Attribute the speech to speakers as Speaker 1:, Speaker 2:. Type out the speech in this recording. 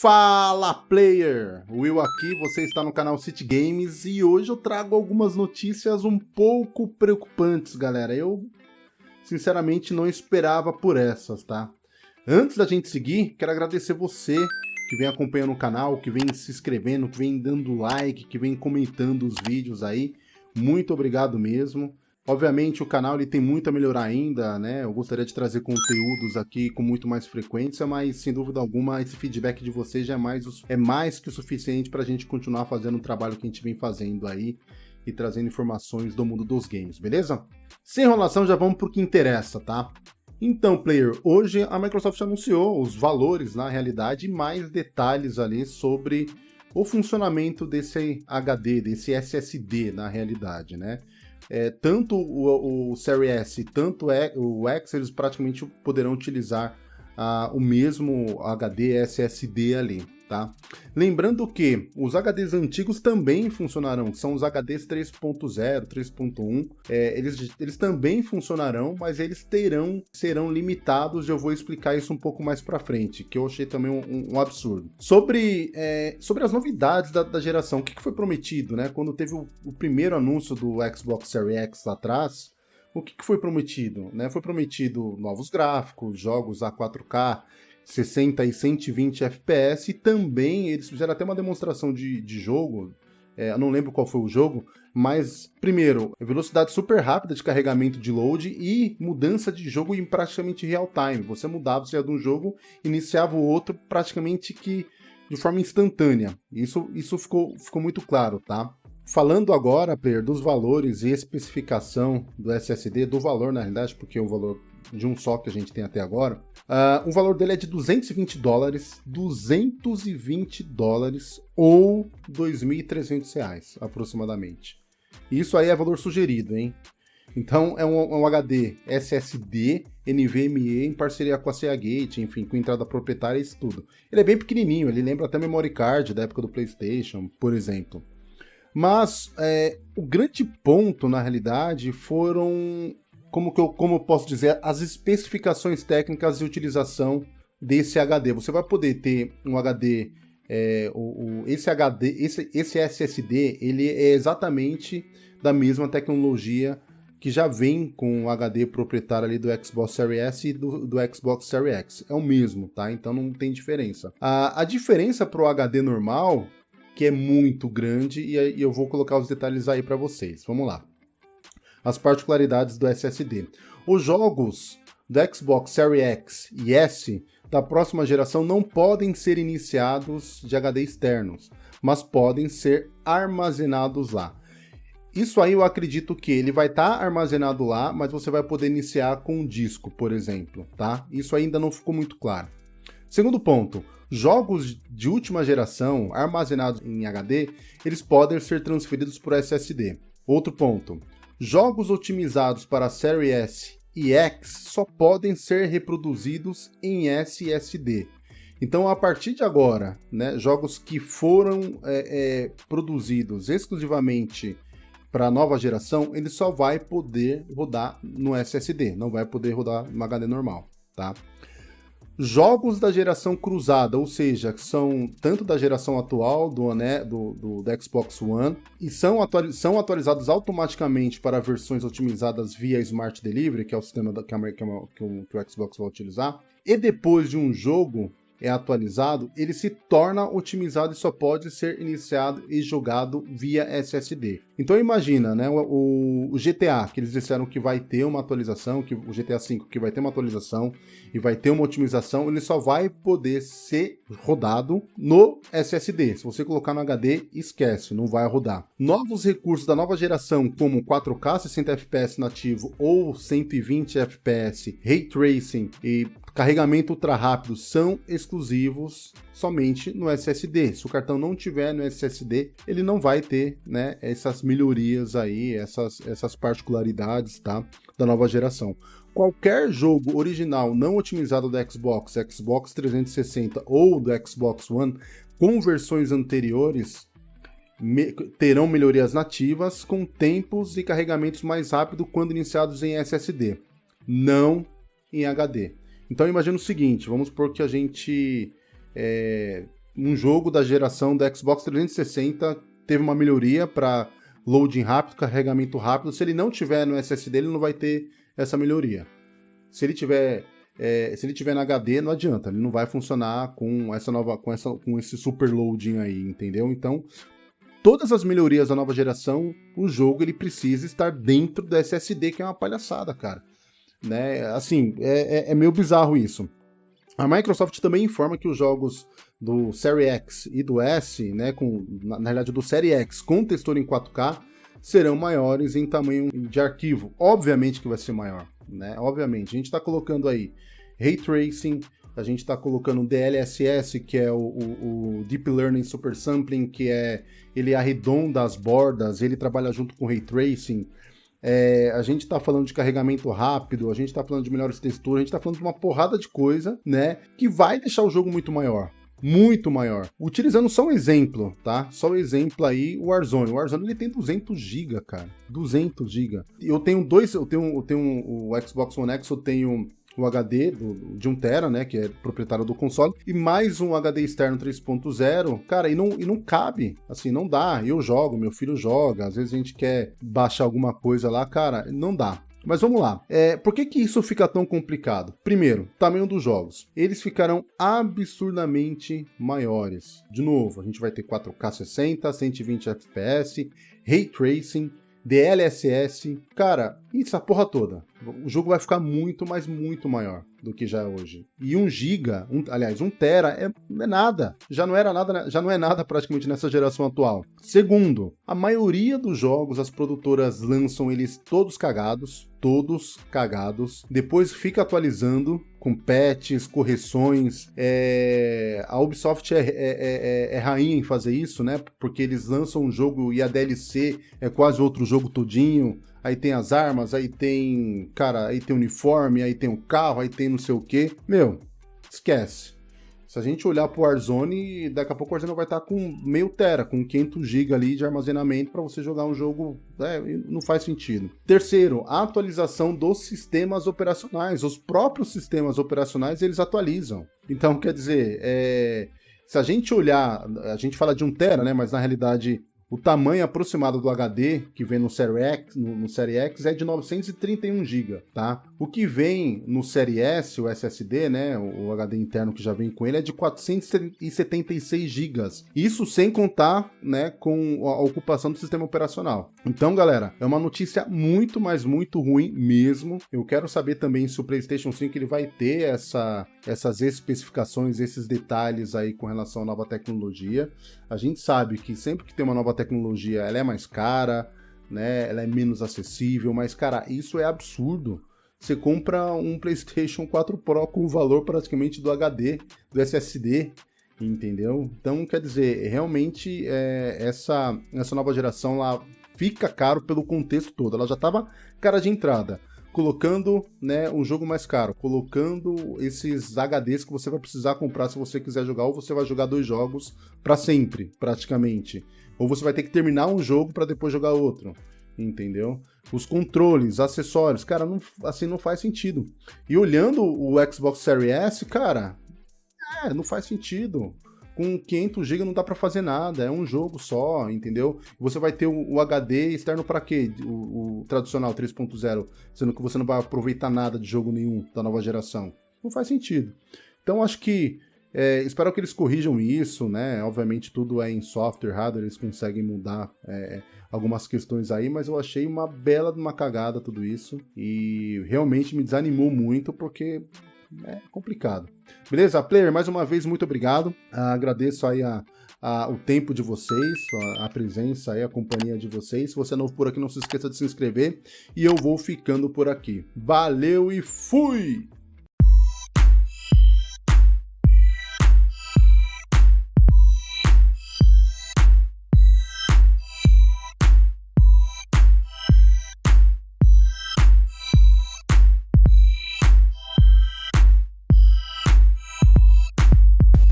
Speaker 1: Fala player! Will aqui, você está no canal City Games e hoje eu trago algumas notícias um pouco preocupantes, galera. Eu sinceramente não esperava por essas, tá? Antes da gente seguir, quero agradecer você que vem acompanhando o canal, que vem se inscrevendo, que vem dando like, que vem comentando os vídeos aí. Muito obrigado mesmo. Obviamente o canal ele tem muito a melhorar ainda, né? Eu gostaria de trazer conteúdos aqui com muito mais frequência, mas sem dúvida alguma esse feedback de vocês já é mais, é mais que o suficiente para a gente continuar fazendo o trabalho que a gente vem fazendo aí e trazendo informações do mundo dos games, beleza? Sem enrolação, já vamos para o que interessa, tá? Então, player, hoje a Microsoft anunciou os valores na realidade e mais detalhes ali sobre o funcionamento desse HD, desse SSD na realidade, né? é, tanto o, o Series S tanto o X, eles praticamente poderão utilizar o mesmo HD SSD ali tá? Lembrando que os HDs antigos também funcionarão, são os HDs 3.0, 3.1, é, eles, eles também funcionarão, mas eles terão, serão limitados, eu vou explicar isso um pouco mais para frente, que eu achei também um, um absurdo. Sobre, é, sobre as novidades da, da geração, o que, que, foi prometido, né? Quando teve o, o primeiro anúncio do Xbox Series X lá atrás, o que, que foi prometido? Né? Foi prometido novos gráficos, jogos a 4K, 60 e 120 FPS, e também eles fizeram até uma demonstração de, de jogo, é, eu não lembro qual foi o jogo, mas, primeiro, velocidade super rápida de carregamento de load e mudança de jogo em praticamente real time. Você mudava, você ia de um jogo, iniciava o outro praticamente que de forma instantânea. Isso, isso ficou, ficou muito claro, tá? Falando agora, player, dos valores e especificação do SSD, do valor na realidade, porque o valor de um só que a gente tem até agora, uh, o valor dele é de 220 dólares, 220 dólares ou 2.300 reais, aproximadamente. Isso aí é valor sugerido, hein? Então é um, é um, HD SSD NVMe em parceria com a Seagate, enfim, com entrada proprietária e isso tudo. Ele é bem pequenininho, ele lembra até memory card da época do PlayStation, por exemplo. Mas é, o grande ponto, na realidade, foram como que eu, como eu posso dizer, as especificações técnicas de utilização desse HD. Você vai poder ter um HD, é, o, o, esse HD, esse, esse SSD, ele é exatamente da mesma tecnologia que já vem com o HD proprietário ali do Xbox Series S e do, do Xbox Series X. É o mesmo, tá? Então não tem diferença. A, a diferença para o HD normal, que é muito grande, e, eu vou colocar os detalhes aí para vocês. Vamos lá as particularidades do SSD. Os jogos do Xbox Series X e S da próxima geração não podem ser iniciados de HD externos, mas podem ser armazenados lá. Isso aí eu acredito que ele vai estar tá armazenado lá, mas você vai poder iniciar com um disco, por exemplo, tá? Isso ainda não ficou muito claro. Segundo ponto, jogos de última geração armazenados em HD, eles podem ser transferidos por SSD. Outro ponto, Jogos otimizados para Série S e X só podem ser reproduzidos em SSD. Então, a partir de agora, né, jogos que foram é, é, produzidos exclusivamente para a nova geração, ele só vai poder rodar no SSD, não vai poder rodar no HD normal, tá? Jogos da geração cruzada, ou seja, são tanto da geração atual do, do, do, do Xbox One e são, são atualizados automaticamente para versões otimizadas via Smart Delivery, que é o sistema da, que, a, que, a, que, o, que o Xbox vai utilizar. E depois de um jogo é atualizado, ele se torna otimizado e só pode ser iniciado e jogado via SSD. Então imagina, né, o, o, GTA, que eles disseram que vai ter uma atualização, que o GTA V que vai ter uma atualização e vai ter uma otimização, ele só vai poder ser rodado no SSD. Se você colocar no HD, esquece, não vai rodar. Novos recursos da nova geração, como 4K 60 FPS nativo ou 120 FPS, Ray Tracing e carregamento ultra rápido são exclusivos somente no SSD. Se o cartão não tiver no SSD, ele não vai ter, né, essas melhorias aí, essas, essas particularidades, tá, da nova geração. Qualquer jogo original não otimizado do Xbox, Xbox 360 ou do Xbox One, com versões anteriores, me terão melhorias nativas com tempos e carregamentos mais rápidos quando iniciados em SSD, não em HD. Então imagina o seguinte, vamos supor que a gente é, um jogo da geração da Xbox 360 teve uma melhoria para loading rápido, carregamento rápido. Se ele não tiver no SSD, ele não vai ter essa melhoria. Se ele tiver é, se ele tiver na HD, não adianta, ele não vai funcionar com essa nova, com, essa, com esse super loading aí, entendeu? Então, todas as melhorias da nova geração, o jogo ele precisa estar dentro do SSD, que é uma palhaçada, cara. Né? Assim, é, é, é meio bizarro isso. A Microsoft também informa que os jogos do Série X e do S, né, com, na, na realidade do Série X com textura em 4K, serão maiores em tamanho de arquivo. Obviamente que vai ser maior, né? Obviamente. A gente está colocando aí Ray Tracing, a gente está colocando DLSS, que é o, o, o, Deep Learning Super Sampling, que é ele arredonda as bordas, ele trabalha junto com Ray Tracing. É, a gente está falando de carregamento rápido, a gente está falando de melhores texturas, a gente está falando de uma porrada de coisa, né? Que vai deixar o jogo muito maior muito maior. Utilizando só um exemplo, tá? Só um exemplo aí, o Warzone. O Warzone ele tem 200 GB, cara. 200 GB. Eu tenho dois, eu tenho, eu tenho o Xbox One X, eu tenho o HD do, de 1TB, né, que é proprietário do console, e mais um HD externo 3.0, cara, e não, e não cabe, assim, não dá. Eu jogo, meu filho joga, às vezes a gente quer baixar alguma coisa lá, cara, não dá. Mas vamos lá. É, por que, que isso fica tão complicado? Primeiro, tamanho dos jogos. Eles ficarão absurdamente maiores. De novo, a gente vai ter 4K 60, 120 FPS, Ray Tracing, DLSS. Cara, isso, a porra toda. O jogo vai ficar muito, mas muito maior do que já é hoje. E 1 giga, um, aliás, 1 tera é, é, nada. Já não era nada, já não é nada praticamente nessa geração atual. Segundo, a maioria dos jogos as produtoras lançam eles todos cagados, todos cagados. Depois fica atualizando com patches, correções. É... A Ubisoft é, é, é, é, rainha em fazer isso, né? Porque eles lançam um jogo e a DLC é quase outro jogo todinho aí tem as armas, aí tem, cara, aí tem uniforme, aí tem o um carro, aí tem não sei o que. Meu, esquece. Se a gente olhar pro Warzone, daqui a pouco o Warzone vai estar com meio tera, com 500 GB ali de armazenamento para você jogar um jogo, é, não faz sentido. Terceiro, a atualização dos sistemas operacionais. Os próprios sistemas operacionais, eles atualizam. Então, quer dizer, é, se a gente olhar, a gente fala de 1 tera, né, mas na realidade o tamanho aproximado do HD que vem no Série X, no, no Série X é de 931 GB, tá? O que vem no Série S, o SSD, né, o, HD interno que já vem com ele é de 476 GB. Isso sem contar, né, com a ocupação do sistema operacional. Então, galera, é uma notícia muito, mas muito ruim mesmo. Eu quero saber também se o PlayStation 5 ele vai ter essa, essas especificações, esses detalhes aí com relação à nova tecnologia. A gente sabe que sempre que tem uma nova tecnologia, ela é mais cara, né? Ela é menos acessível, mas cara, isso é absurdo. Você compra um PlayStation 4 Pro com o valor praticamente do HD, do SSD, entendeu? Então, quer dizer, realmente é, essa, essa nova geração lá fica caro pelo contexto todo. Ela já estava cara de entrada colocando né, um jogo mais caro, colocando esses HDs que você vai precisar comprar se você quiser jogar, ou você vai jogar dois jogos para sempre, praticamente. Ou você vai ter que terminar um jogo para depois jogar outro. Entendeu? Os controles, acessórios, cara, não, assim não faz sentido. E olhando o Xbox Series S, cara, é, não faz sentido com 500 GB não dá para fazer nada, é um jogo só, entendeu? Você vai ter o, o HD externo para quê? O, o tradicional 3.0, sendo que você não vai aproveitar nada de jogo nenhum da nova geração. Não faz sentido. Então acho que é, espero que eles corrijam isso, né? Obviamente tudo é em software, hardware, eles conseguem mudar é, algumas questões aí, mas eu achei uma bela de uma cagada tudo isso e realmente me desanimou muito porque é complicado. Beleza, player? Mais uma vez, muito obrigado. Ah, agradeço aí a, a, o tempo de vocês, a, a presença aí, a companhia de vocês. Se você é novo por aqui, não se esqueça de se inscrever e eu vou ficando por aqui. Valeu e fui!